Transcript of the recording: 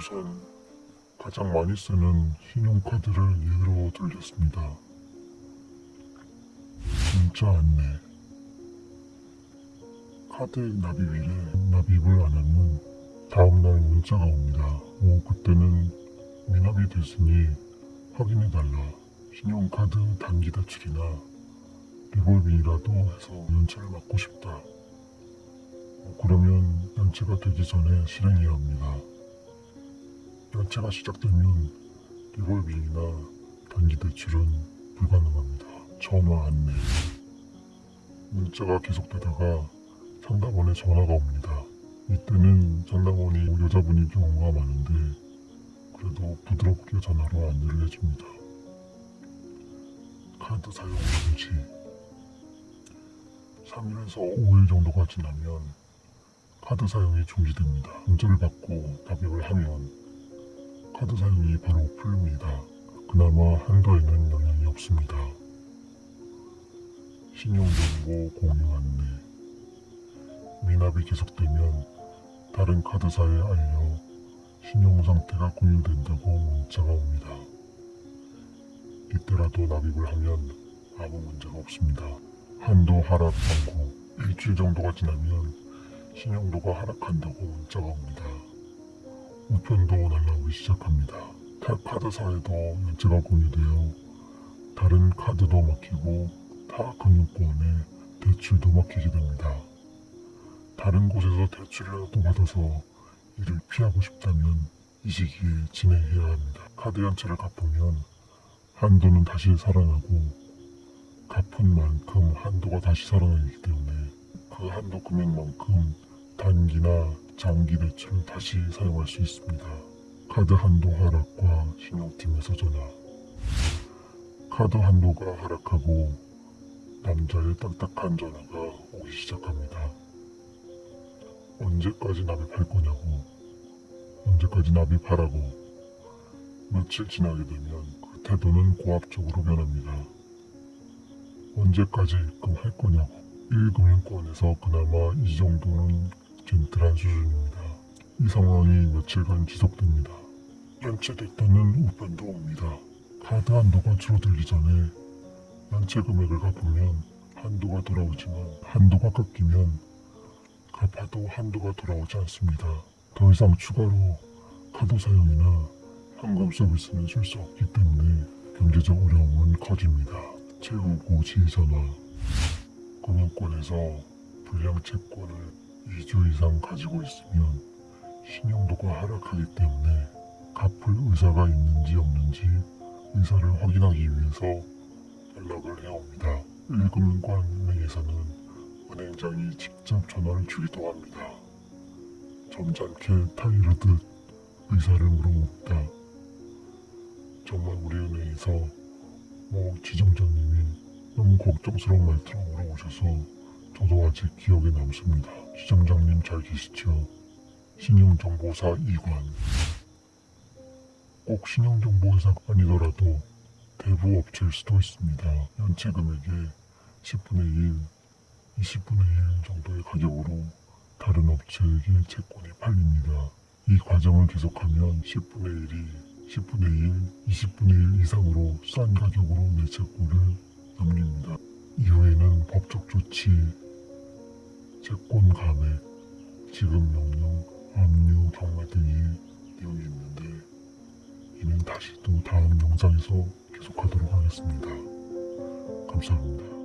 우선 가장 많이 쓰는 신용카드를 예로 들렸습니다. 문자 안내 카드 납입일에 납입을 안 하면 다음날 문자가 옵니다. 오 그때는 미납이 됐으니 확인해달라. 신용카드 단기 대출이나 리볼빙이라도 해서 연체를 막고 싶다. 어, 그러면 연체가 되기 전에 실행해야 합니다. 연체가 시작되면 리볼빙이나 단기 대출은 불가능합니다. 전화 안내. 문자가 계속되다가 상담원에 전화가 옵니다. 이때는 상담원이 여자분인 경우가 많은데 그래도 부드럽게 전화로 안내를 해줍니다. 카드 사용 금지 3일에서 5일 정도가 지나면 카드 사용이 중지됩니다. 문자를 받고 답입을 하면 카드 사용이 바로 풀립니다. 그나마 한도에는 영향이 없습니다. 신용정보 공유 안내 미납이 계속되면 다른 카드사에 알려 신용 상태가 공유된다고 문자가 옵니다. 이때라도 납입을 하면 아무 문제가 없습니다. 한도 하락 광고 일주일 정도가 지나면 신용도가 하락한다고 문자가 옵니다. 우편도 날라오기 시작합니다. 타 카드사에도 연체가 공유되어 다른 카드도 막히고 타 금융권에 대출도 막히게 됩니다. 다른 곳에서 대출이라도 받아서 이를 피하고 싶다면 이 시기에 진행해야 합니다. 카드 연체를 갚으면 한도는 다시 살아나고 갚은 만큼 한도가 다시 살아나기 때문에 그 한도 금액만큼 단기나 장기 대출을 다시 사용할 수 있습니다. 카드 한도 하락과 신용팀에서 전화 카드 한도가 하락하고 남자의 딱딱한 전화가 오기 시작합니다. 언제까지 납입할 거냐고 언제까지 납입하라고 며칠 지나게 되면 그 태도는 고압적으로 변합니다. 언제까지 입금할 거냐고 1금융권에서 그나마 이 정도는 젠틀한 수준입니다. 이 상황이 며칠간 지속됩니다. 연체됐다는 우편도 옵니다. 카드 한도가 줄어들기 전에 연체 금액을 갚으면 한도가 돌아오지만 한도가 깎이면 갚아도 한도가 돌아오지 않습니다. 더 이상 추가로 카드 사용이나 현금 서비스는 줄수 없기 때문에 경제적 어려움은 커집니다. 최후고 지전화 금융권에서 불량 채권을 2주 이상 가지고 있으면 신용도가 하락하기 때문에 갚을 의사가 있는지 없는지 의사를 확인하기 위해서 연락을 해옵니다. 1금융권 은행에서는 은행장이 직접 전화를 주기도 합니다. 점잖게 타이르듯 의사를 물어봅니다. 정말 우리 은행에서 뭐 지점장님이 너무 걱정스러운 말투로 물어보셔서 저도 아직 기억에 남습니다. 지점장님 잘 계시죠? 신용정보사 이관 꼭 신용정보회사가 아니더라도 대부 업체일 수도 있습니다. 연체 금액의 10분의 1, 20분의 1 정도의 가격으로 다른 업체에게 채권이 팔립니다. 이 과정을 계속하면 10분의 1이 10분의 1, 20분의 1 이상으로 싼 가격으로 내 채권을 넘깁니다. 이후에는 법적 조치, 채권 감액, 지급 명령, 압류, 경매 등의 내용이 있는데 이는 다시 또 다음 영상에서 계속하도록 하겠습니다. 감사합니다.